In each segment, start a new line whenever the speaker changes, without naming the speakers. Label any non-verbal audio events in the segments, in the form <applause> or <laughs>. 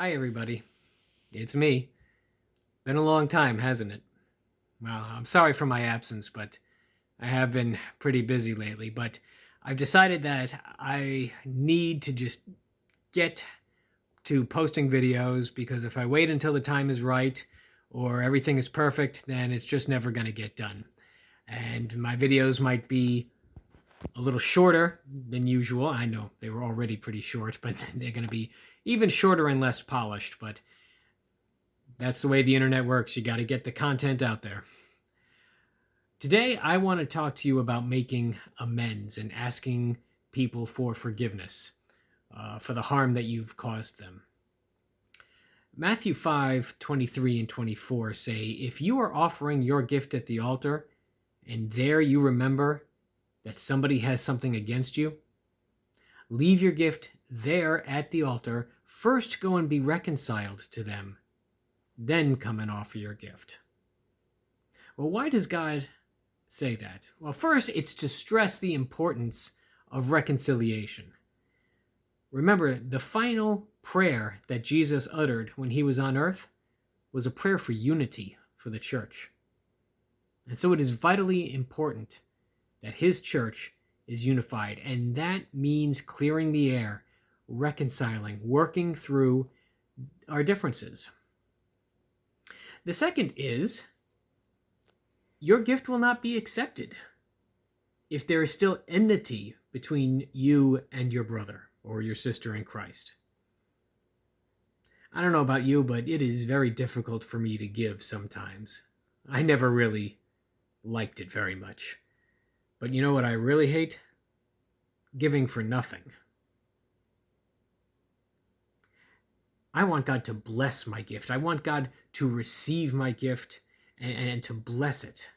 Hi, everybody. It's me. Been a long time, hasn't it? Well, I'm sorry for my absence, but I have been pretty busy lately. But I've decided that I need to just get to posting videos because if I wait until the time is right or everything is perfect, then it's just never going to get done. And my videos might be a little shorter than usual. I know they were already pretty short, <laughs> but they're going to be even shorter and less polished. But that's the way the internet works. You got to get the content out there. Today, I want to talk to you about making amends and asking people for forgiveness uh, for the harm that you've caused them. Matthew 5 23 and 24 say, If you are offering your gift at the altar, and there you remember that somebody has something against you, leave your gift there at the altar. First go and be reconciled to them, then come and offer your gift. Well, why does God say that? Well, first, it's to stress the importance of reconciliation. Remember, the final prayer that Jesus uttered when he was on earth was a prayer for unity for the church. And so it is vitally important that his church is unified, and that means clearing the air, reconciling, working through our differences. The second is your gift will not be accepted if there is still enmity between you and your brother or your sister in Christ. I don't know about you, but it is very difficult for me to give sometimes. I never really liked it very much. But you know what I really hate? Giving for nothing. I want God to bless my gift. I want God to receive my gift and, and, to bless it.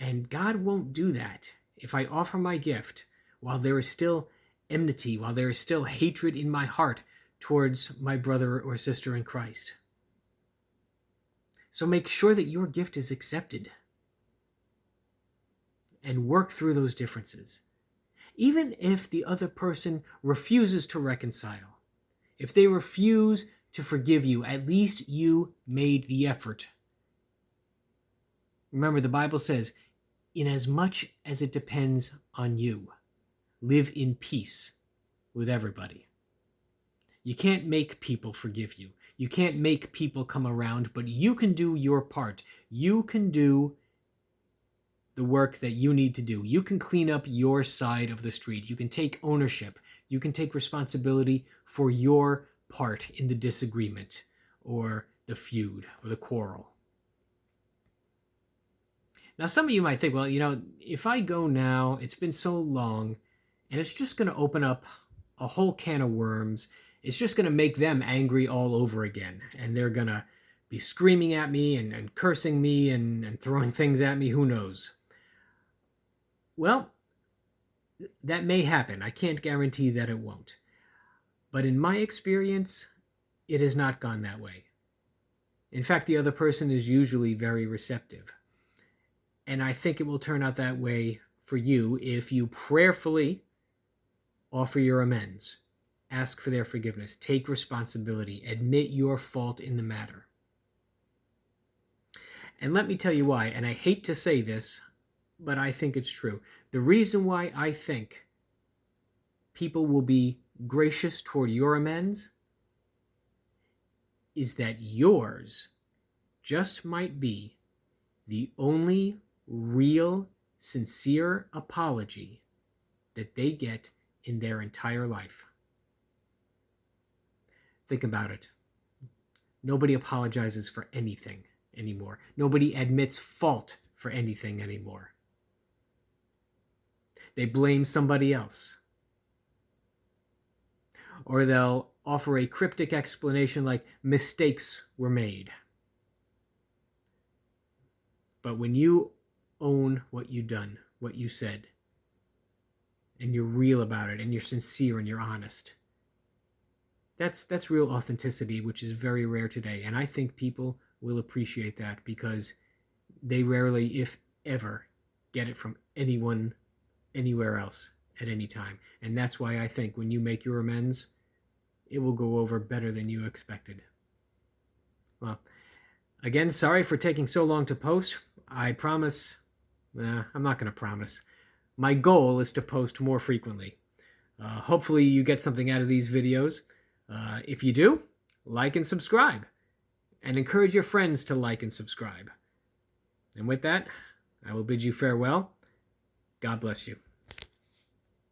And God won't do that if I offer my gift while there is still enmity, while there is still hatred in my heart towards my brother or sister in Christ. So make sure that your gift is accepted and work through those differences. Even if the other person refuses to reconcile, if they refuse to forgive you, at least you made the effort. Remember, the Bible says, in as much as it depends on you live in peace with everybody. You can't make people forgive you. You can't make people come around, but you can do your part. You can do the work that you need to do. You can clean up your side of the street. You can take ownership. You can take responsibility for your part in the disagreement or the feud or the quarrel. Now, some of you might think, well, you know, if I go now, it's been so long, and it's just going to open up a whole can of worms. It's just going to make them angry all over again. And they're going to be screaming at me and, and cursing me and, and throwing things at me. Who knows? Well, that may happen. I can't guarantee that it won't. But in my experience, it has not gone that way. In fact, the other person is usually very receptive. And I think it will turn out that way for you if you prayerfully offer your amends, ask for their forgiveness, take responsibility, admit your fault in the matter. And let me tell you why, and I hate to say this, but I think it's true. The reason why I think people will be gracious toward your amends is that yours just might be the only real, sincere apology that they get in their entire life. Think about it. Nobody apologizes for anything anymore. Nobody admits fault for anything anymore. They blame somebody else. Or they'll offer a cryptic explanation like mistakes were made. But when you own what you've done, what you said, and you're real about it and you're sincere and you're honest. That's that's real authenticity, which is very rare today. And I think people will appreciate that because they rarely, if ever, get it from anyone anywhere else at any time. And that's why I think when you make your amends, it will go over better than you expected. Well, again, sorry for taking so long to post. I promise, nah, I'm not going to promise. My goal is to post more frequently. Uh, hopefully you get something out of these videos. Uh, if you do, like and subscribe. And encourage your friends to like and subscribe. And with that, I will bid you farewell. God bless you.